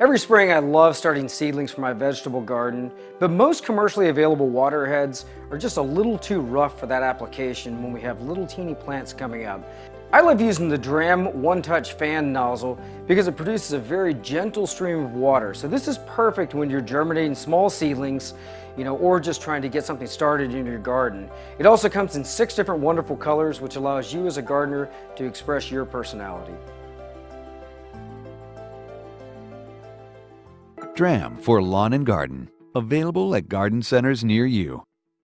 Every spring I love starting seedlings for my vegetable garden, but most commercially available water heads are just a little too rough for that application when we have little teeny plants coming up. I love using the Dramm One Touch fan nozzle because it produces a very gentle stream of water. So this is perfect when you're germinating small seedlings, you know, or just trying to get something started in your garden. It also comes in six different wonderful colors, which allows you as a gardener to express your personality. Dramm for lawn and garden. Available at garden centers near you.